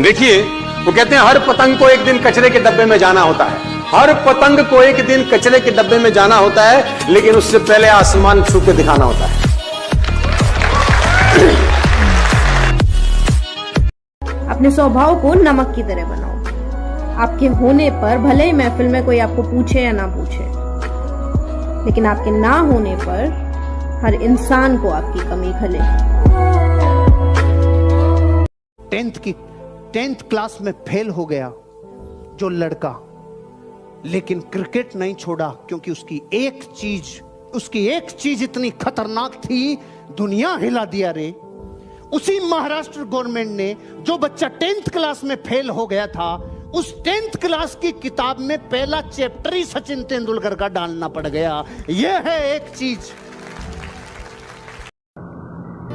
देखिए वो कहते हैं हर पतंग को एक दिन कचरे के डब्बे में जाना होता है। हर पतंग को एक दिन कचरे के डब्बे में जाना होता है लेकिन उससे पहले आसमान छू के दिखाना होता है। अपने स्वभाव को नमक की तरह बनाओ। आपके होने पर भले ही महफिल में कोई आपको पूछे या ना पूछे लेकिन आपके ना होने पर हर इंसान को आपकी कमी खले। टेंथ की टेंथ क्लास में फेल हो गया जो लड़का, लेकिन क्रिकेट नहीं छोड़ा क्योंकि उसकी एक चीज़, उसकी एक चीज़ इतनी खतरनाक थी, दुनिया हिला दिया रे। उसी महाराष्ट्र गवर्नमेंट ने, जो बच्चा टेंथ क्लास में फेल हो गया था, उस टेंथ क्लास की किताब में पहला चैप्टर ही सचिन तेंदुलकर का डालना पड़ गया। यह है एक चीज़।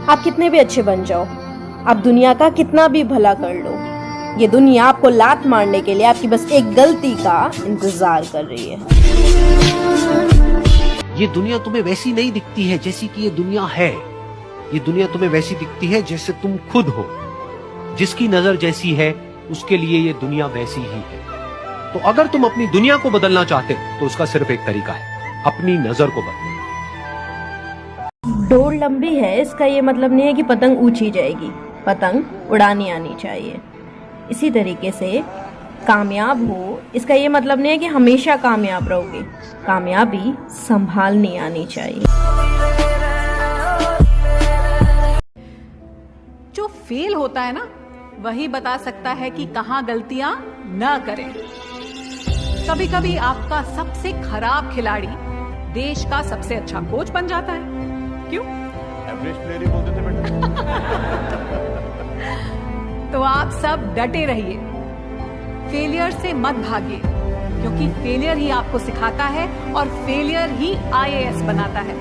आप कितने भी अच्छे बन जाओ। आप दुनिया का कितना भी भला कर लो ये दुनिया आपको लात मारने के लिए आपकी बस एक गलती का इंतज़ार कर रही है। ये दुनिया तुम्हें वैसी नहीं दिखती है जैसी कि ये दुनिया है। ये दुनिया तुम्हें वैसी दिखती है जैसे तुम खुद हो। जिसकी नज़र जैसी है उसके लिए ये दुनिया वैसी ही है। तो अगर तुम अपनी दुनिया को बदलना चाहते हो तो उसका सिर्फ़ एक तरीका है अपनी नज़र को बदलना। डोर लंबी है इसका ये मतलब नहीं है कि पतंग ऊँची जाएगी। पतंग उड़ानी आनी चाहिए। इसी तरीके से कामयाब हो इसका ये मतलब नहीं है कि हमेशा कामयाब रहोगे कामयाबी संभालनी आनी चाहिए। जो फेल होता है ना वही बता सकता है कि कहाँ गलतियाँ न करें। कभी कभी आपका सबसे खराब खिलाड़ी देश का सबसे अच्छा कोच बन जाता है। क्यों? एवरेज प्लेयर ही बोलते थे बेटा। तो आप सब डटे रहिए। फेलियर से मत भागिए, क्योंकि फेलियर ही आपको सिखाता है और फेलियर ही आईएएस बनाता है।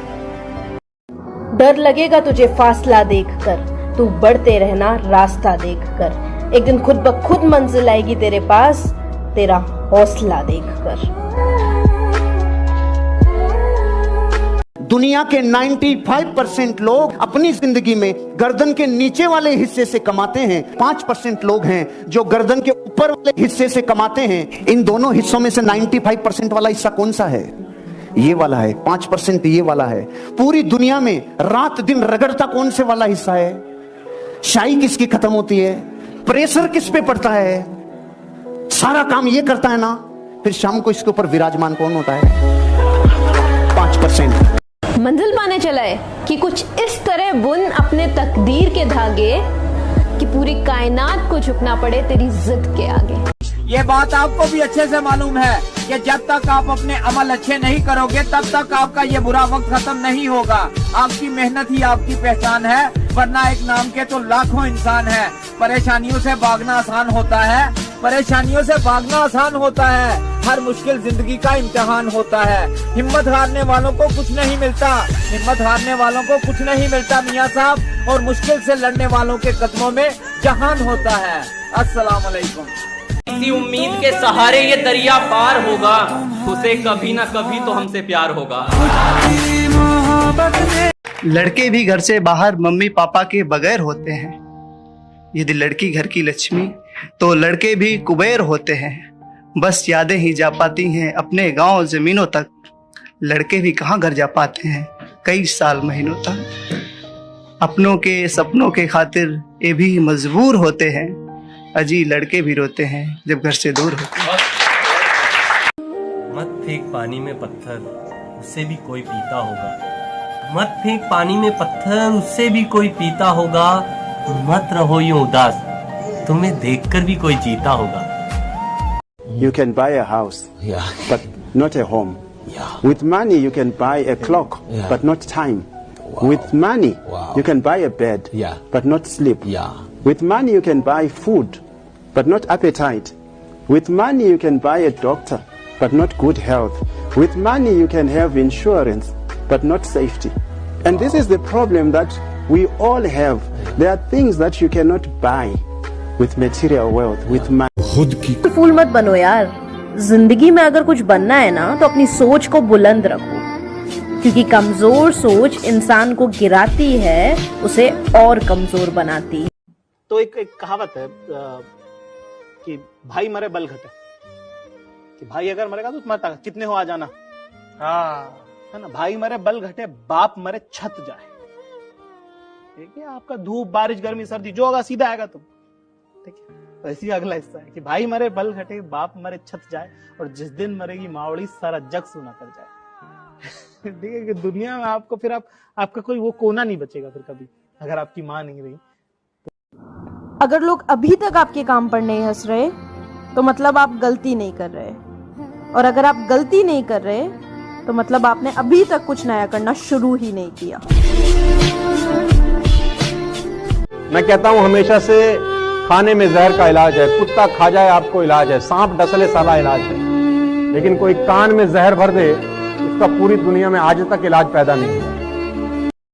डर लगेगा तुझे फासला देखकर, तू बढ़ते रहना रास्ता देखकर। एक दिन खुद ब खुद मंजिल आएगी तेरे पास, तेरा हौसला देखकर। दुनिया के 95 परसेंट लोग अपनी ज़िंदगी में गर्दन के नीचे वाले हिस्से से कमाते हैं। पाँच परसेंट लोग हैं जो गर्दन के ऊपर वाले हिस्से से कमाते हैं। इन दोनों हिस्सों में से 95 परसेंट वाला हिस्सा कौन सा है? ये वाला है। पाँच परसेंट ये वाला है। पूरी दुनिया में रात दिन रगड़ता कौन से वाला हिस्सा है? शाही किसकी खत्म होती है? प्रेशर किस पे पड़ता है? सारा काम ये करता है ना? फिर शाम को इसके ऊपर विराजमान कौन होता है? पाँच परसेंट। मंजिल पाने चला है कि कुछ इस तरह बुन अपने तकदीर के धागे कि पूरी कायनात को झुकना पड़े तेरी जिद के आगे। ये बात आपको भी अच्छे से मालूम है कि जब तक आप अपने अमल अच्छे नहीं करोगे, तब तक आपका ये बुरा वक्त खत्म नहीं होगा। आपकी मेहनत ही आपकी पहचान है, वरना एक नाम के तो लाखों इंसान है। परेशानियों से भागना आसान होता है परेशानियों से भागना आसान होता है। हर मुश्किल ज़िंदगी का इम्तिहान होता है। हिम्मत हारने वालों को कुछ नहीं मिलता। हिम्मत हारने वालों को कुछ नहीं मिलता मियाँ साहब। और मुश्किल से लड़ने वालों के कदमों में जहान होता है। अस्सलाम वालेकुम इसी उम्मीद के सहारे ये दरिया पार होगा। उसे कभी ना कभी तो हमसे प्यार होगा। लड़के भी घर से बाहर मम्मी पापा के बगैर होते हैं। यदि लड़की घर की लक्ष्मी तो लड़के भी कुबेर होते हैं। बस यादें ही जा पाती हैं अपने गाँव जमीनों तक। लड़के भी कहाँ घर जा पाते हैं कई साल महीनों तक। अपनों के सपनों के खातिर ये भी मजबूर होते हैं। अजी लड़के भी रोते हैं जब घर से दूर होते हैं। मत फेंक पानी में पत्थर उससे भी कोई पीता होगा। मत फेंक पानी में पत्थर उससे भी कोई पीता होगा। मत रहो यूँ उदास। तुम्हें देखकर भी कोई जीता होगा You can buy a house, Yeah. but not a home. Yeah. With money, you can buy a clock, Yeah. but not time. Wow. With money, Wow. you can buy a bed, Yeah. but not sleep. Yeah. With money, you can buy food, but not appetite. With money, you can buy a doctor, but not good health. With money, you can have insurance, but not safety. And this is the problem that we all have. There are things that you cannot buy With material wealth, with money. फूल मत बनो यार। ज़िंदगी में अगर कुछ बनना है ना तो अपनी सोच को बुलंद रखो। क्योंकि कमज़ोर सोच इंसान को गिराती है उसे और कमज़ोर बनाती है। तो एक एक कहावत है अ, कि भाई मरे बल घटे। कि भाई अगर मरेगा तो तुम्हारा कितने हो आ जाना? हाँ। है ना? भाई मरे बल घटे बाप मरे छत जाए। ठीक है आपका धूप बारिश गर्मी सर्दी जो होगा सीधा आएगा तुम। ठीक है। तो इसी का अगला हिस्सा है कि भाई मरे बल घटे बाप मरे छत जाए और जिस दिन मरेगी मावड़ी सारा जग सुना कर जाए। ठीक है कि दुनिया में आपको फिर आप आपका कोई वो कोना नहीं बचेगा फिर कभी अगर आपकी माँ नहीं रही। तो... अगर लोग अभी तक आपके काम पर नहीं हंस रहे तो मतलब आप गलती नहीं कर रहे। और अगर आप गलती नहीं कर रहे तो मतलब आपने अभी तक कुछ नया करना शुरू ही नहीं किया। मैं कहता हूँ हमेशा से खाने में जहर का इलाज है, कुत्ता खा जाए, आपको इलाज है, सांप डसले सारा इलाज है। लेकिन कोई कान में जहर भर दे, उसका पूरी दुनिया में आज तक इलाज पैदा नहीं हुआ।